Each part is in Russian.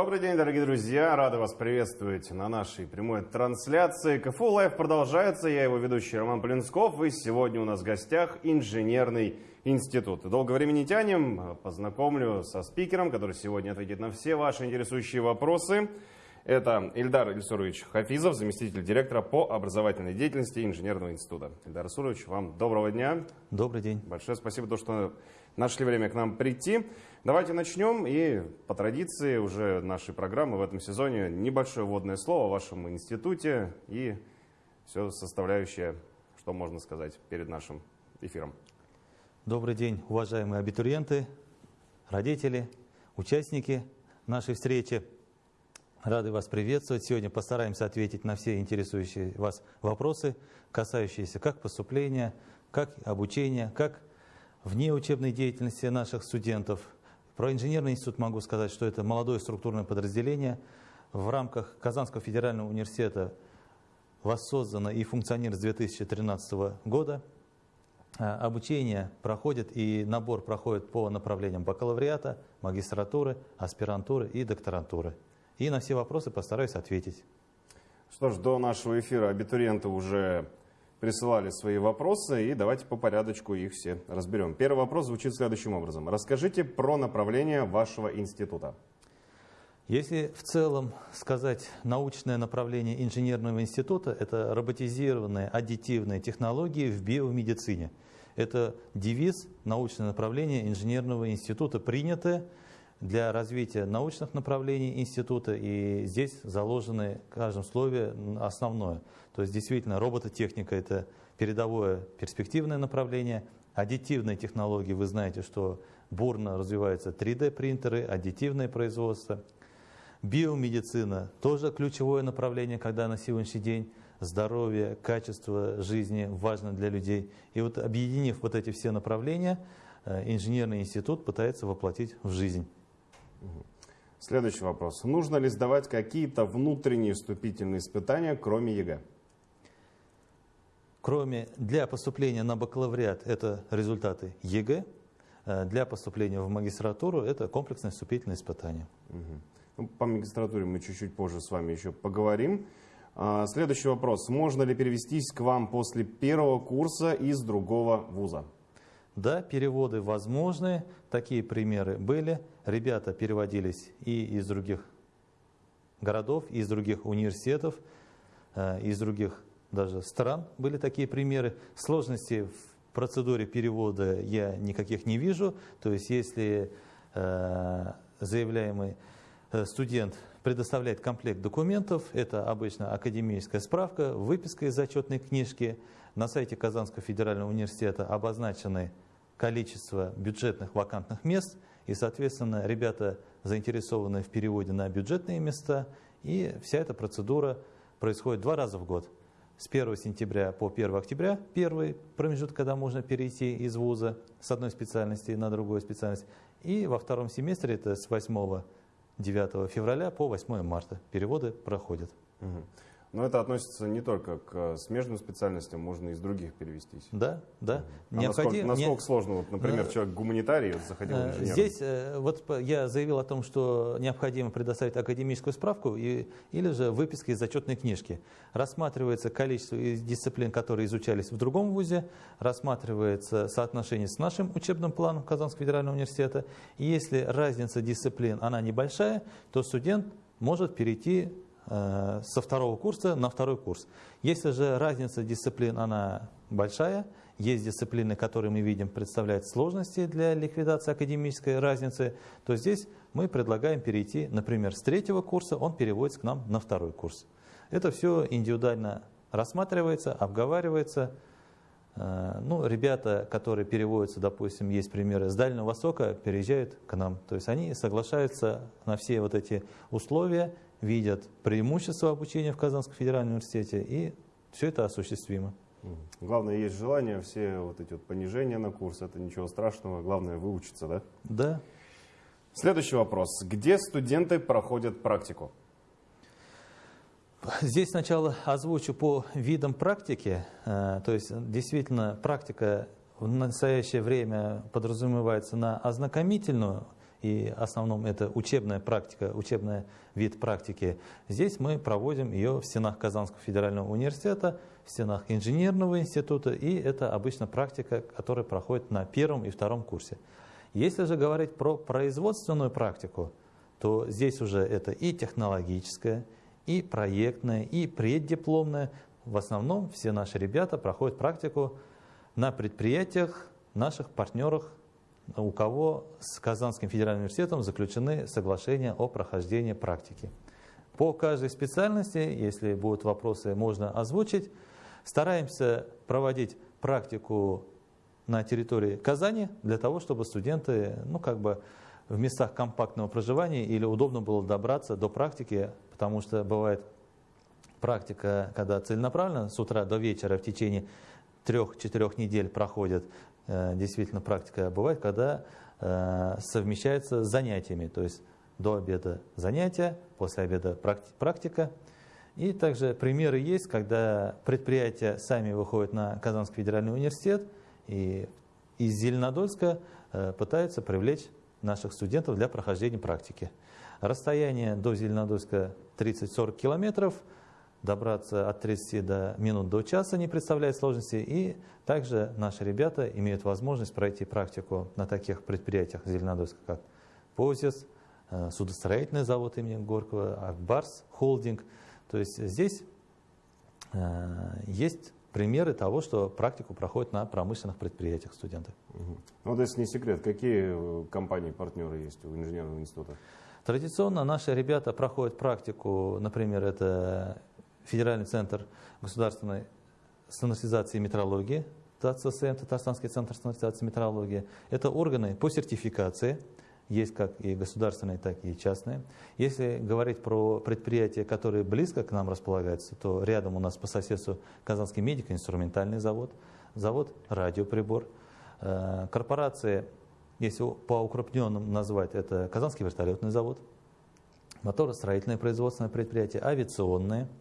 Добрый день, дорогие друзья! Рады вас приветствовать на нашей прямой трансляции. КФУ Лайв продолжается. Я его ведущий Роман Полинсков. И сегодня у нас в гостях инженерный институт. Долго времени не тянем. Познакомлю со спикером, который сегодня ответит на все ваши интересующие вопросы. Это Ильдар Ильсурович Хафизов, заместитель директора по образовательной деятельности Инженерного института. Ильдар Ильсурович, вам доброго дня. Добрый день. Большое спасибо, то, что нашли время к нам прийти. Давайте начнем. И по традиции уже нашей программы в этом сезоне небольшое вводное слово о вашем институте и все составляющее, что можно сказать перед нашим эфиром. Добрый день, уважаемые абитуриенты, родители, участники нашей встречи. Рады вас приветствовать. Сегодня постараемся ответить на все интересующие вас вопросы, касающиеся как поступления, как обучения, как внеучебной деятельности наших студентов. Про инженерный институт могу сказать, что это молодое структурное подразделение. В рамках Казанского федерального университета воссоздано и функционирует с 2013 года. А, обучение проходит и набор проходит по направлениям бакалавриата, магистратуры, аспирантуры и докторантуры. И на все вопросы постараюсь ответить. Что ж, до нашего эфира абитуриенты уже присылали свои вопросы, и давайте по порядочку их все разберем. Первый вопрос звучит следующим образом. Расскажите про направление вашего института. Если в целом сказать научное направление инженерного института, это роботизированные аддитивные технологии в биомедицине. Это девиз научное направление инженерного института, принятое для развития научных направлений института, и здесь заложены в каждом слове основное. То есть действительно робототехника – это передовое перспективное направление, аддитивные технологии, вы знаете, что бурно развиваются 3D-принтеры, аддитивное производство. Биомедицина – тоже ключевое направление, когда на сегодняшний день здоровье, качество жизни важно для людей. И вот объединив вот эти все направления, э, инженерный институт пытается воплотить в жизнь. Следующий вопрос. Нужно ли сдавать какие-то внутренние вступительные испытания, кроме ЕГЭ? Кроме для поступления на бакалавриат это результаты ЕГЭ, э, для поступления в магистратуру это комплексное вступительное испытание. Угу. По магистратуре мы чуть-чуть позже с вами еще поговорим. А, следующий вопрос. Можно ли перевестись к вам после первого курса из другого вуза? Да, переводы возможны, такие примеры были. Ребята переводились и из других городов, и из других университетов, э, из других даже стран были такие примеры. Сложностей в процедуре перевода я никаких не вижу. То есть если э, заявляемый э, студент предоставляет комплект документов, это обычно академическая справка, выписка из зачетной книжки. На сайте Казанского федерального университета обозначены количество бюджетных вакантных мест, и, соответственно, ребята заинтересованы в переводе на бюджетные места, и вся эта процедура происходит два раза в год. С 1 сентября по 1 октября первый промежуток, когда можно перейти из вуза с одной специальности на другую специальность. И во втором семестре, это с 8-9 февраля по 8 марта, переводы проходят. Угу. Но это относится не только к смежным специальностям, можно из других перевестись. Да, да. А Необходим... насколько, насколько сложно, вот, например, э, человек гуманитарий заходил в инженер? Здесь э, вот я заявил о том, что необходимо предоставить академическую справку и, или же выписка из зачетной книжки. Рассматривается количество дисциплин, которые изучались в другом вузе, рассматривается соотношение с нашим учебным планом Казанского федерального университета. И если разница дисциплин, она небольшая, то студент может перейти Э, со второго курса на второй курс. Если же разница дисциплин, она большая, есть дисциплины, которые мы видим представляют сложности для ликвидации академической разницы, то здесь мы предлагаем перейти, например, с третьего курса, он переводится к нам на второй курс. Это все индивидуально рассматривается, обговаривается. Э, ну, ребята, которые переводятся, допустим, есть примеры с Дальнего Востока, переезжают к нам. То есть они соглашаются на все вот эти условия видят преимущества обучения в Казанском федеральном университете, и все это осуществимо. Главное, есть желание, все вот эти вот понижения на курс, это ничего страшного, главное выучиться, да? Да. Следующий вопрос. Где студенты проходят практику? Здесь сначала озвучу по видам практики. Э, то есть, действительно, практика в настоящее время подразумевается на ознакомительную и в основном это учебная практика, учебный вид практики. Здесь мы проводим ее в стенах Казанского федерального университета, в стенах инженерного института, и это обычно практика, которая проходит на первом и втором курсе. Если же говорить про производственную практику, то здесь уже это и технологическая, и проектная, и преддипломная. В основном все наши ребята проходят практику на предприятиях наших партнерах, у кого с Казанским федеральным университетом заключены соглашения о прохождении практики. По каждой специальности, если будут вопросы, можно озвучить. Стараемся проводить практику на территории Казани для того, чтобы студенты ну, как бы в местах компактного проживания или удобно было добраться до практики, потому что бывает практика, когда целенаправленно с утра до вечера в течение трех-четырех недель проходит действительно практика, бывает, когда э, совмещается с занятиями, то есть до обеда занятия, после обеда практика. И также примеры есть, когда предприятия сами выходят на Казанский федеральный университет и из Зеленодольска э, пытаются привлечь наших студентов для прохождения практики. Расстояние до Зеленодольска 30-40 километров – добраться от 30 до минут до часа не представляет сложности. И также наши ребята имеют возможность пройти практику на таких предприятиях Зеленодольска, как ПОЗИС, э, судостроительный завод имени Горького, Акбарс, холдинг. То есть здесь э, есть примеры того, что практику проходят на промышленных предприятиях студенты. Угу. Ну, вот если не секрет, какие э, компании-партнеры есть у инженерного института? Традиционно наши ребята проходят практику, например, это Федеральный центр государственной стандартизации и метрологии, ТАЦСМ, Татарстанский центр стандартизации и метрологии. Это органы по сертификации, есть как и государственные, так и частные. Если говорить про предприятия, которые близко к нам располагаются, то рядом у нас по соседству Казанский медико-инструментальный завод, завод радиоприбор, э, корпорации, если по укрупненным назвать, это Казанский вертолетный завод, моторостроительное производственное предприятие, авиационное –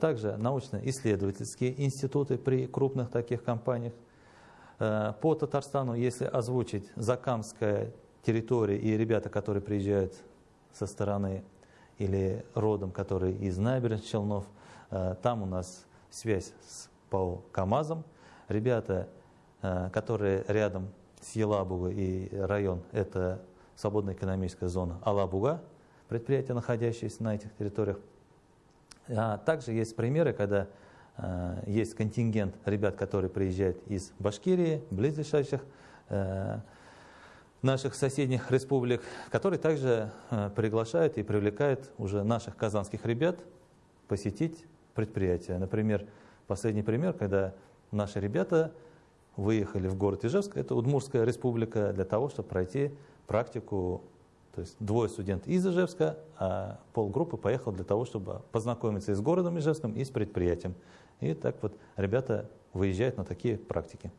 также научно-исследовательские институты при крупных таких компаниях. Э, по Татарстану, если озвучить Закамская территория и ребята, которые приезжают со стороны или родом, которые из набережных Челнов, э, там у нас связь с ПАО КАМАЗом. Ребята, которые рядом с Елабугой и район, это свободная экономическая зона Алабуга, предприятия, находящиеся на этих территориях, а также есть примеры, когда э, есть контингент ребят, которые приезжают из Башкирии, близлежащих э, наших соседних республик, которые также э, приглашают и привлекают уже наших казанских ребят посетить предприятия. Например, последний пример, когда наши ребята выехали в город Ижевск, это Удмурская республика, для того, чтобы пройти практику то есть двое студентов из Ижевска, а полгруппы поехал для того, чтобы познакомиться и с городом Ижевском, и с предприятием. И так вот ребята выезжают на такие практики.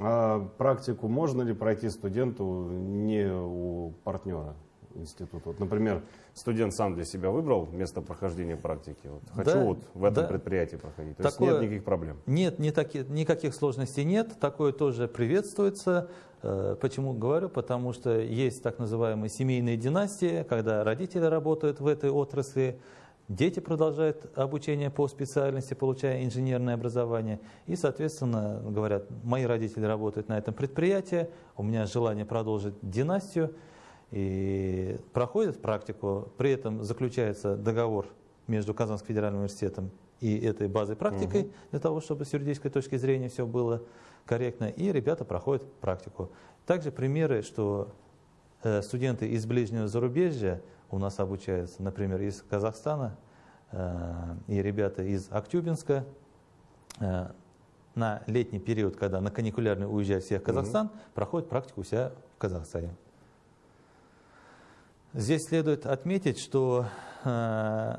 А практику можно ли пройти студенту не у партнера? Института. Вот, например, студент сам для себя выбрал место прохождения практики. Вот, хочу да, вот в этом да. предприятии проходить. То Такое, есть нет никаких проблем. Нет, не таки, никаких сложностей нет. Такое тоже приветствуется. Э, почему говорю? Потому что есть так называемые семейные династии, когда родители работают в этой отрасли, Дети продолжают обучение по специальности, получая инженерное образование. И, соответственно, говорят, мои родители работают на этом предприятии, у меня желание продолжить династию и проходят практику, при этом заключается договор между Казанским федеральным университетом и этой базой практикой, угу. для того, чтобы с юридической точки зрения все было корректно, и ребята проходят практику. Также примеры, что э, студенты из ближнего зарубежья у нас обучаются, например, из Казахстана, э, и ребята из Актюбинска, э, на летний период, когда на каникулярный уезжают все в Казахстан, угу. проходят практику у себя в Казахстане. Здесь следует отметить, что э,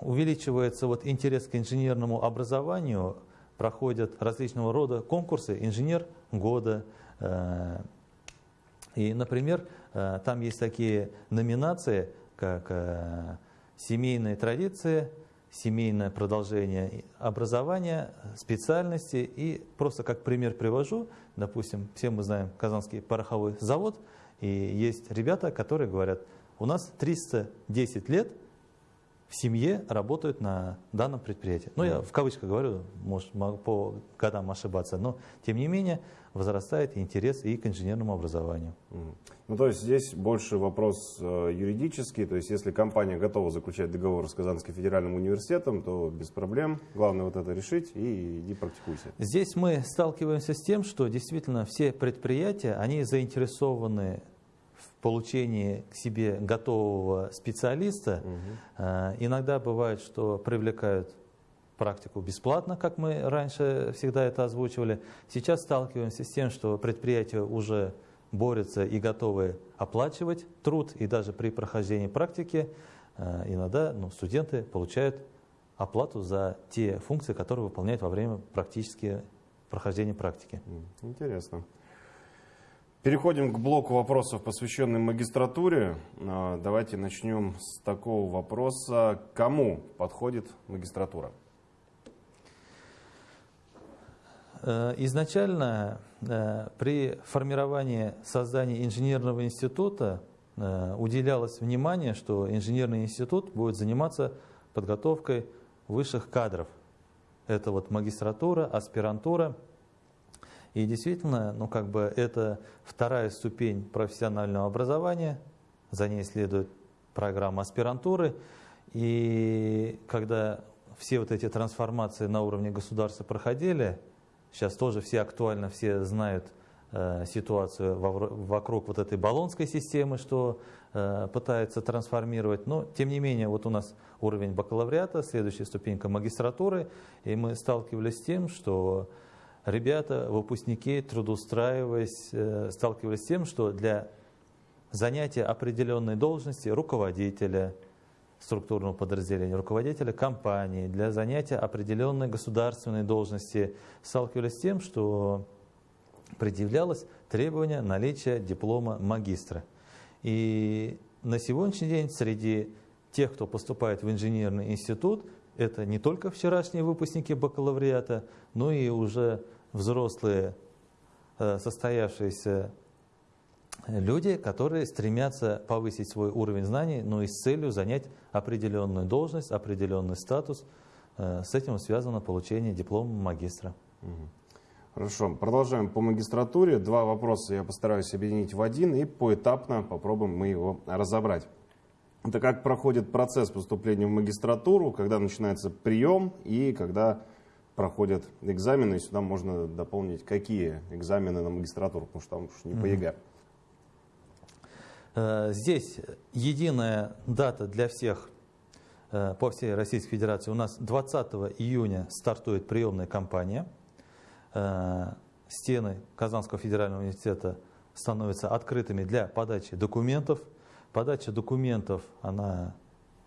увеличивается вот интерес к инженерному образованию, проходят различного рода конкурсы «Инженер года». Э, и, например, э, там есть такие номинации, как «Семейные традиции», семейное продолжение образования, специальности. И просто как пример привожу, допустим, все мы знаем Казанский пороховой завод – И есть ребята, которые говорят, у нас 310 лет в семье работают на данном предприятии. Ну, я в кавычках говорю, может, могу по годам ошибаться, но тем не менее возрастает интерес и к инженерному образованию. Ну, то есть здесь больше вопрос э, юридический, то есть если компания готова заключать договор с Казанским федеральным университетом, то без проблем, главное вот это решить и иди практикуйся. Здесь мы сталкиваемся с тем, что действительно все предприятия, они заинтересованы получении к себе готового специалиста. Угу. Иногда бывает, что привлекают практику бесплатно, как мы раньше всегда это озвучивали. Сейчас сталкиваемся с тем, что предприятия уже борются и готовы оплачивать труд, и даже при прохождении практики э, иногда ну, студенты получают оплату за те функции, которые выполняют во время практически прохождения практики. Интересно. Переходим к блоку вопросов, посвященным магистратуре. Э, давайте начнем с такого вопроса. Кому подходит магистратура? Э, изначально э, при формировании создания инженерного института э, уделялось внимание, что инженерный институт будет заниматься подготовкой высших кадров. Это вот магистратура, аспирантура. И действительно, ну как бы это вторая ступень профессионального образования, за ней следует программа аспирантуры. И когда все вот эти трансформации на уровне государства проходили, Сейчас тоже все актуально, все знают э, ситуацию вокруг вот этой баллонской системы, что э, пытается трансформировать. Но, тем не менее, вот у нас уровень бакалавриата, следующая ступенька магистратуры, и мы сталкивались с тем, что ребята, выпускники, трудоустраиваясь, э, сталкивались с тем, что для занятия определенной должности руководителя, структурного подразделения, руководителя компании для занятия определенной государственной должности сталкивались с тем, что предъявлялось требование наличия диплома магистра. И на сегодняшний день среди тех, кто поступает в инженерный институт, это не только вчерашние выпускники бакалавриата, но и уже взрослые э, состоявшиеся люди, которые стремятся повысить свой уровень знаний, но и с целью занять определенную должность, определенный статус. Э, с этим связано получение диплома магистра. Хорошо, продолжаем по магистратуре. Два вопроса я постараюсь объединить в один и поэтапно попробуем мы его разобрать. Это как проходит процесс поступления в магистратуру, когда начинается прием и когда проходят экзамены. И сюда можно дополнить, какие экзамены на магистратуру, потому что там уж не по ЕГЭ. Э, здесь единая дата для всех э, по всей Российской Федерации. У нас 20 июня стартует приемная кампания. Э, стены Казанского федерального университета становятся открытыми для подачи документов. Подача документов, она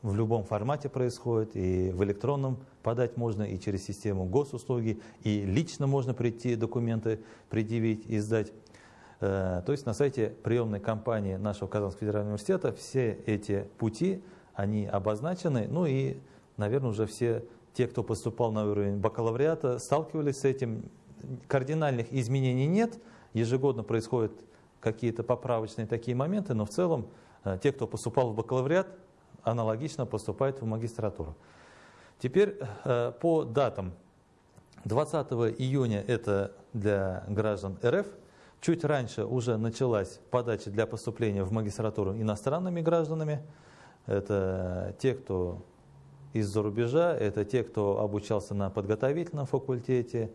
в любом формате происходит, и в электронном подать можно, и через систему госуслуги, и лично можно прийти документы предъявить и сдать. Э, то есть на сайте приемной кампании нашего Казанского федерального университета все эти пути, они обозначены, ну и, наверное, уже все те, кто поступал на уровень бакалавриата, сталкивались с этим. Кардинальных изменений нет, ежегодно происходят какие-то поправочные такие моменты, но в целом те, кто поступал в бакалавриат, аналогично поступают в магистратуру. Теперь э, по датам. 20 июня это для граждан РФ – Чуть раньше уже началась подача для поступления в магистратуру иностранными гражданами. Это те, кто из-за рубежа, это те, кто обучался на подготовительном факультете.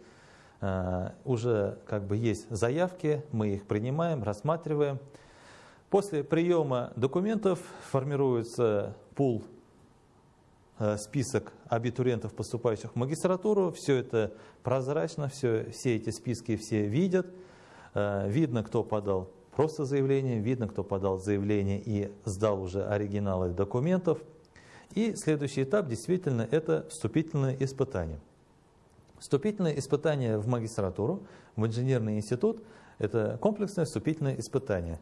Э, уже как бы есть заявки, мы их принимаем, рассматриваем. После приема документов формируется пул, э, список абитуриентов, поступающих в магистратуру. Все это прозрачно, все, все эти списки все видят. Э, видно, кто подал просто заявление, видно, кто подал заявление и сдал уже оригиналы документов. И следующий этап действительно это вступительное испытание. Вступительное испытание в магистратуру, в инженерный институт, это комплексное вступительное испытание.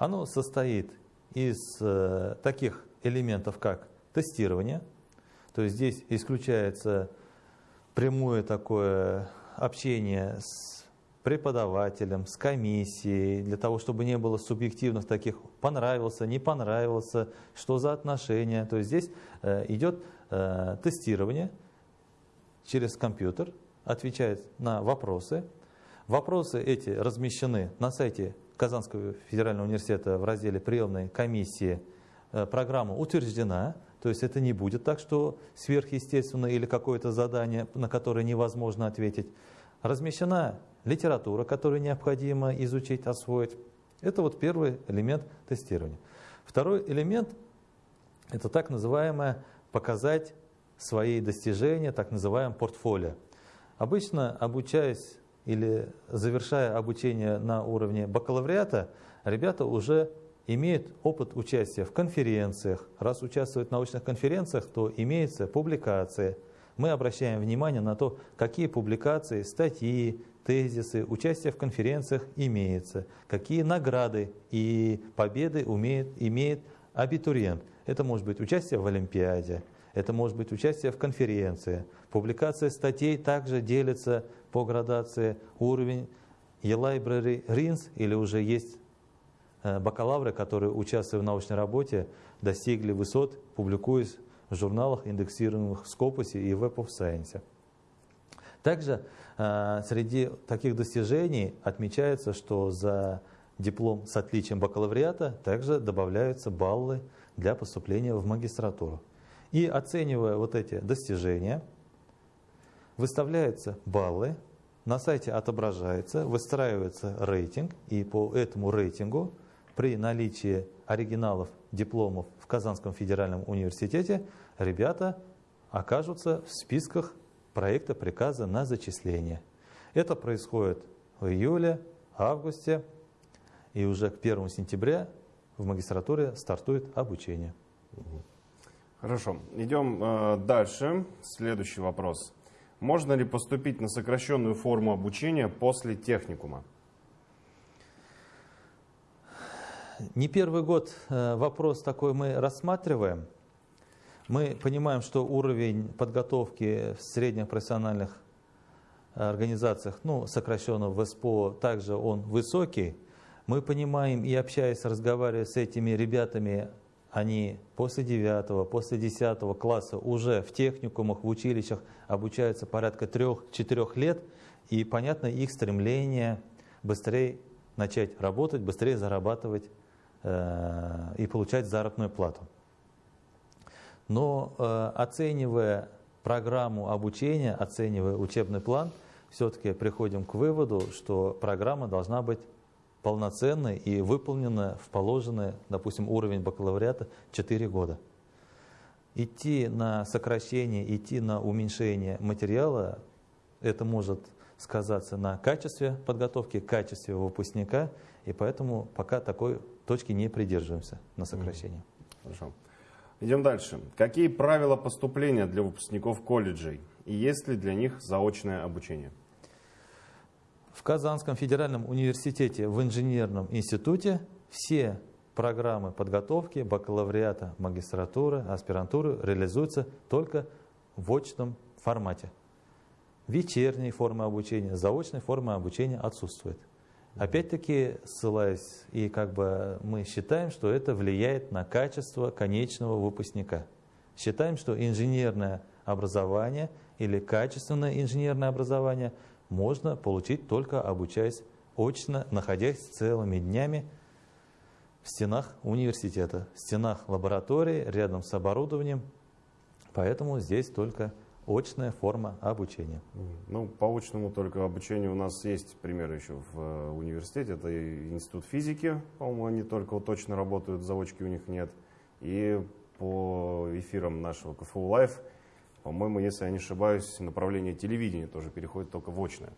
Оно состоит из э, таких элементов, как тестирование, то есть здесь исключается прямое такое общение с преподавателем, с комиссией, для того, чтобы не было субъективных таких понравился, не понравился, что за отношения. То есть здесь э, идет э, тестирование через компьютер, отвечает на вопросы. Вопросы эти размещены на сайте Казанского федерального университета в разделе приемной комиссии. Э, программа утверждена, то есть это не будет так, что сверхъестественно или какое-то задание, на которое невозможно ответить. Размещена литература, которую необходимо изучить, освоить. Это вот первый элемент тестирования. Второй элемент – это так называемое показать свои достижения, так называемое портфолио. Обычно, обучаясь или завершая обучение на уровне бакалавриата, ребята уже имеют опыт участия в конференциях. Раз участвуют в научных конференциях, то имеются публикации. Мы обращаем внимание на то, какие публикации, статьи, тезисы, участие в конференциях имеется, какие награды и победы умеет, имеет абитуриент. Это может быть участие в Олимпиаде, это может быть участие в конференции. Публикация статей также делится по градации уровень e-library RINS или уже есть э, бакалавры, которые, участвуя в научной работе, достигли высот, публикуясь в журналах, индексируемых в Scopus и Web of Science. Также э, среди таких достижений отмечается, что за диплом с отличием бакалавриата также добавляются баллы для поступления в магистратуру. И оценивая вот эти достижения, выставляются баллы, на сайте отображается, выстраивается рейтинг, и по этому рейтингу при наличии оригиналов дипломов в Казанском федеральном университете ребята окажутся в списках проекта приказа на зачисление. Это происходит в июле, августе, и уже к 1 сентября в магистратуре стартует обучение. Хорошо, идем э, дальше. Следующий вопрос. Можно ли поступить на сокращенную форму обучения после техникума? Не первый год э, вопрос такой мы рассматриваем. Мы понимаем, что уровень подготовки в средних профессиональных организациях, ну, сокращенно в СПО, также он высокий. Мы понимаем и общаясь, разговаривая с этими ребятами, они после 9, после 10 класса уже в техникумах, в училищах обучаются порядка 3-4 лет, и понятно их стремление быстрее начать работать, быстрее зарабатывать э, и получать заработную плату. Но э, оценивая программу обучения, оценивая учебный план, все-таки приходим к выводу, что программа должна быть полноценной и выполнена в положенный, допустим, уровень бакалавриата 4 года. Идти на сокращение, идти на уменьшение материала, это может сказаться на качестве подготовки, качестве выпускника, и поэтому пока такой точки не придерживаемся на сокращение. Хорошо. Идем дальше. Какие правила поступления для выпускников колледжей? И есть ли для них заочное обучение? В Казанском федеральном университете в инженерном институте все программы подготовки, бакалавриата, магистратуры, аспирантуры реализуются только в очном формате. Вечерние формы обучения, заочной формы обучения отсутствует. Опять-таки, ссылаясь, и как бы мы считаем, что это влияет на качество конечного выпускника. Считаем, что инженерное образование или качественное инженерное образование можно получить только обучаясь очно, находясь целыми днями в стенах университета, в стенах лаборатории, рядом с оборудованием. Поэтому здесь только очная форма обучения. Ну, по очному только обучению у нас есть примеры еще в э, университете. Это институт физики, по-моему, они только вот точно работают, заочки у них нет. И по эфирам нашего КФУ Live, по-моему, если я не ошибаюсь, направление телевидения тоже переходит только в очное.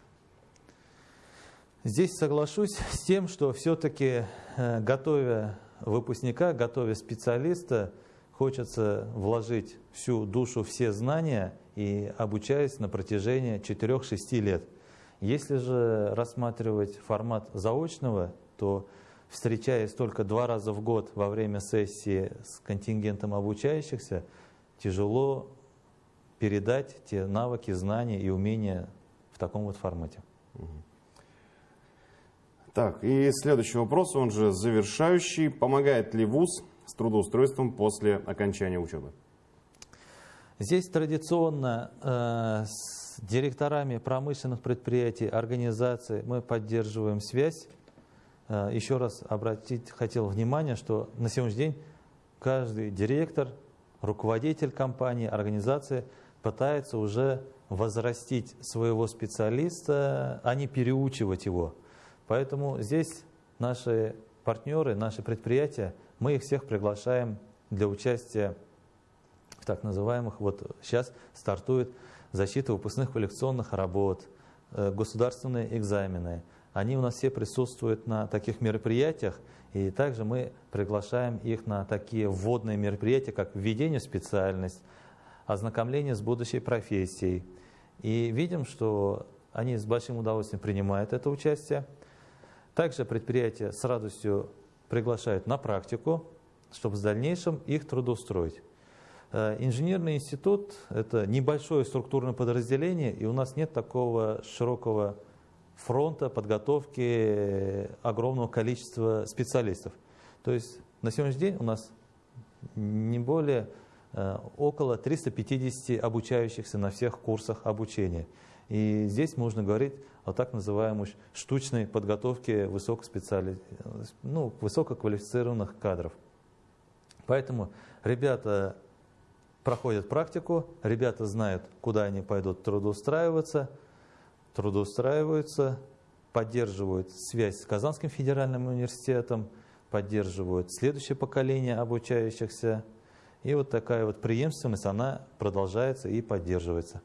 Здесь соглашусь с тем, что все-таки, э, готовя выпускника, готовя специалиста, хочется вложить всю душу, все знания и обучаясь на протяжении 4-6 лет. Если же рассматривать формат заочного, то встречаясь только два раза в год во время сессии с контингентом обучающихся, тяжело передать те навыки, знания и умения в таком вот формате. Так, и следующий вопрос, он же завершающий. Помогает ли ВУЗ с трудоустройством после окончания учебы? Здесь традиционно э, с директорами промышленных предприятий, организаций мы поддерживаем связь. Э, еще раз обратить хотел внимание, что на сегодняшний день каждый директор, руководитель компании, организации пытается уже возрастить своего специалиста, а не переучивать его. Поэтому здесь наши партнеры, наши предприятия, мы их всех приглашаем для участия в так называемых, вот сейчас стартует защита выпускных квалификационных работ, э, государственные экзамены. Они у нас все присутствуют на таких мероприятиях, и также мы приглашаем их на такие вводные мероприятия, как введение в специальность, ознакомление с будущей профессией. И видим, что они с большим удовольствием принимают это участие. Также предприятия с радостью приглашают на практику, чтобы в дальнейшем их трудоустроить. Э, инженерный институт – это небольшое структурное подразделение, и у нас нет такого широкого фронта подготовки огромного количества специалистов. То есть на сегодняшний день у нас не более около 350 обучающихся на всех курсах обучения. И здесь можно говорить о так называемой штучной подготовке высокоспециали... ну, высококвалифицированных кадров. Поэтому ребята проходят практику, ребята знают, куда они пойдут трудоустраиваться, трудоустраиваются, поддерживают связь с Казанским федеральным университетом, поддерживают следующее поколение обучающихся. И вот такая вот преемственность, она продолжается и поддерживается.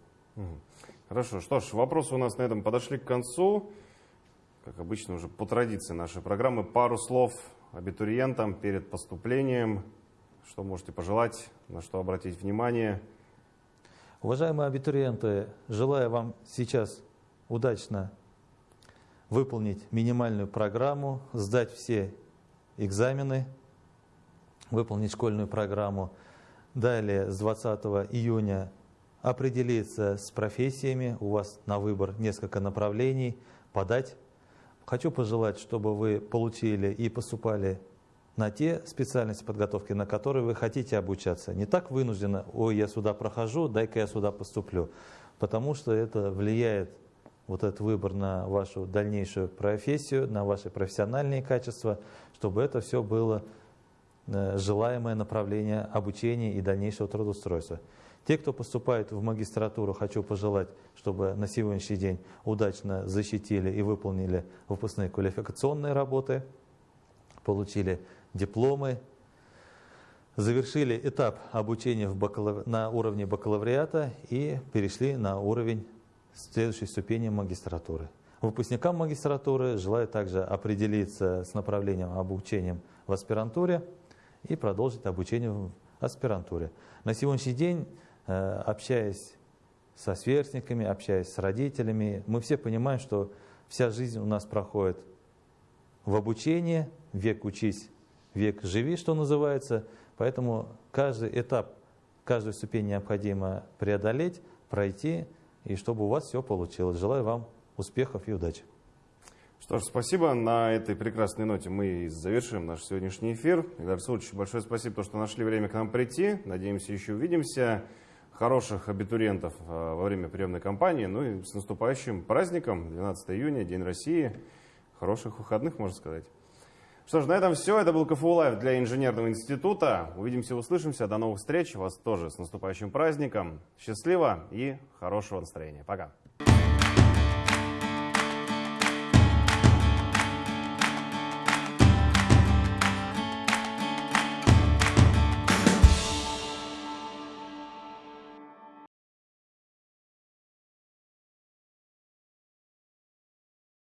Хорошо, что ж, вопросы у нас на этом подошли к концу. Как обычно, уже по традиции нашей программы, пару слов абитуриентам перед поступлением. Что можете пожелать, на что обратить внимание? Уважаемые абитуриенты, желаю вам сейчас удачно выполнить минимальную программу, сдать все экзамены, выполнить школьную программу. Далее с 20 июня определиться с профессиями, у вас на выбор несколько направлений, подать. Хочу пожелать, чтобы вы получили и поступали на те специальности подготовки, на которые вы хотите обучаться. Не так вынужденно, ой, я сюда прохожу, дай-ка я сюда поступлю. Потому что это влияет, вот этот выбор на вашу дальнейшую профессию, на ваши профессиональные качества, чтобы это все было желаемое направление обучения и дальнейшего трудоустройства. Те, кто поступает в магистратуру, хочу пожелать, чтобы на сегодняшний день удачно защитили и выполнили выпускные квалификационные работы, получили дипломы, завершили этап обучения в бакалав... на уровне бакалавриата и перешли на уровень следующей ступени магистратуры. Выпускникам магистратуры желаю также определиться с направлением обучения в аспирантуре и продолжить обучение в аспирантуре. На сегодняшний день Э, общаясь со сверстниками, общаясь с родителями, мы все понимаем, что вся жизнь у нас проходит в обучении, век учись, век живи, что называется. Поэтому каждый этап, каждую ступень необходимо преодолеть, пройти, и чтобы у вас все получилось. Желаю вам успехов и удачи. Что ж, спасибо. На этой прекрасной ноте мы завершим наш сегодняшний эфир. Игорь Сулович, большое спасибо, что нашли время к нам прийти. Надеемся, еще увидимся хороших абитуриентов э, во время приемной кампании. Ну и с наступающим праздником, 12 июня, День России. Хороших выходных, можно сказать. Что ж, на этом все. Это был КФУ Лайв для Инженерного института. Увидимся, услышимся. До новых встреч. Вас тоже с наступающим праздником. Счастливо и хорошего настроения. Пока.